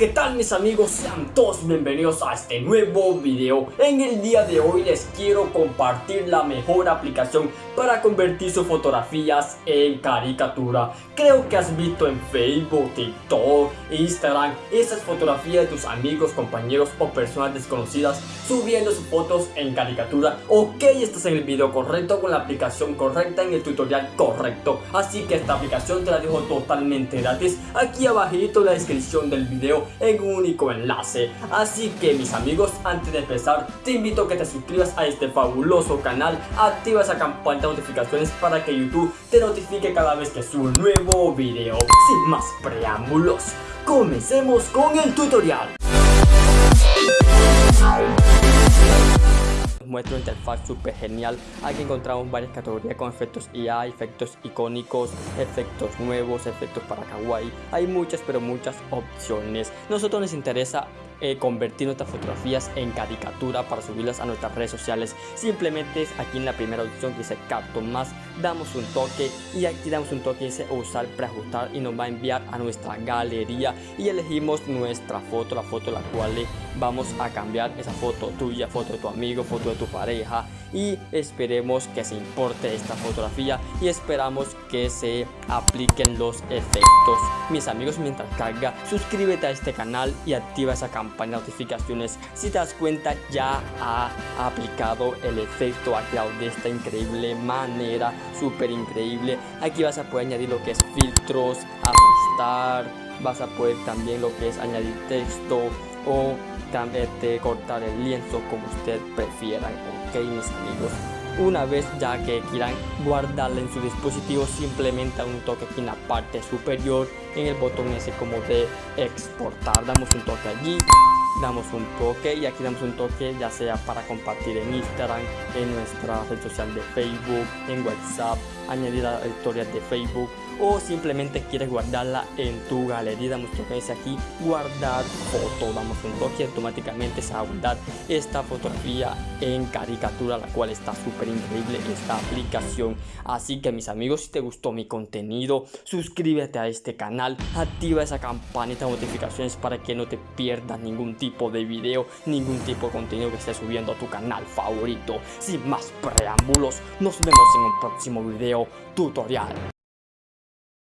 ¿qué tal mis amigos? Sean todos bienvenidos a este nuevo video. En el día de hoy les quiero compartir la mejor aplicación para convertir sus fotografías en caricatura. Creo que has visto en Facebook, TikTok, Instagram esas fotografías de tus amigos, compañeros o personas desconocidas subiendo sus fotos en caricatura. Ok, estás en el video correcto con la aplicación correcta en el tutorial correcto. Así que esta aplicación te la dejo totalmente gratis aquí abajito en la descripción del video en un único enlace. Así que mis amigos, antes de empezar, te invito a que te suscribas a este fabuloso canal, activa esa campana de notificaciones para que YouTube te notifique cada vez que subo un nuevo video. Sin más preámbulos, comencemos con el tutorial. Muestra una interfaz súper genial. Aquí encontramos varias categorías con efectos IA, efectos icónicos, efectos nuevos, efectos para kawaii. Hay muchas, pero muchas opciones. Nosotros nos interesa eh, convertir nuestras fotografías en caricatura para subirlas a nuestras redes sociales. Simplemente es aquí en la primera opción que dice Cartoon Más, damos un toque y aquí damos un toque dice usar preajustar y nos va a enviar a nuestra galería y elegimos nuestra foto, la foto la cual vamos a cambiar esa foto tuya, foto de tu amigo, foto de tu pareja y esperemos que se importe esta fotografía y esperamos que se apliquen los efectos. Mis amigos, mientras carga, suscríbete a este canal y activa esa campana de notificaciones. Si te das cuenta, ya ha aplicado el efecto, ha creado de esta increíble manera, súper increíble. Aquí vas a poder añadir lo que es filtros, ajustar, vas a poder también lo que es añadir texto o también cortar el lienzo como usted prefieran ok mis amigos una vez ya que quieran guardarla en su dispositivo simplemente un toque aquí en la parte superior en el botón ese como de exportar. Damos un toque allí damos un toque y aquí damos un toque ya sea para compartir en Instagram en nuestra red social de Facebook en WhatsApp añadir a historias de Facebook o simplemente quieres guardarla en tu galería damos toque ese aquí guardar foto. Damos un toque automáticamente se va a guardar esta fotografía en caricatura la cual está súper increíble esta aplicación. Así que mis amigos si te gustó mi contenido suscríbete a este canal activa esa campanita de notificaciones para que no te pierdas ningún tipo de video ningún tipo de contenido que esté subiendo a tu canal favorito. Sin más preámbulos nos vemos en un próximo video tutorial